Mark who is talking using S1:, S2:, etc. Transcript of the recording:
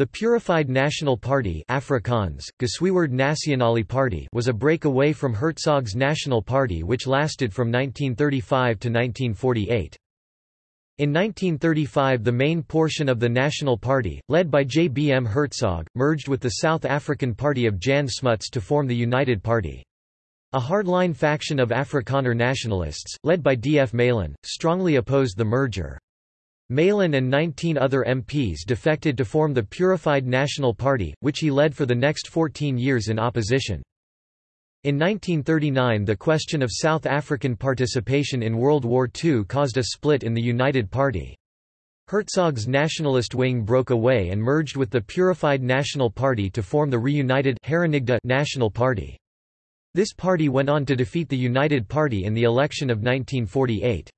S1: The Purified National Party Afrikaans, Nasionale Party was a breakaway from Herzog's National Party which lasted from 1935 to 1948. In 1935 the main portion of the National Party, led by J. B. M. Herzog, merged with the South African Party of Jan Smuts to form the United Party. A hardline faction of Afrikaner nationalists, led by D. F. Malan, strongly opposed the merger. Malan and 19 other MPs defected to form the Purified National Party, which he led for the next 14 years in opposition. In 1939 the question of South African participation in World War II caused a split in the United Party. Herzog's nationalist wing broke away and merged with the Purified National Party to form the reunited National Party. This party went on to defeat the United Party in the election of 1948.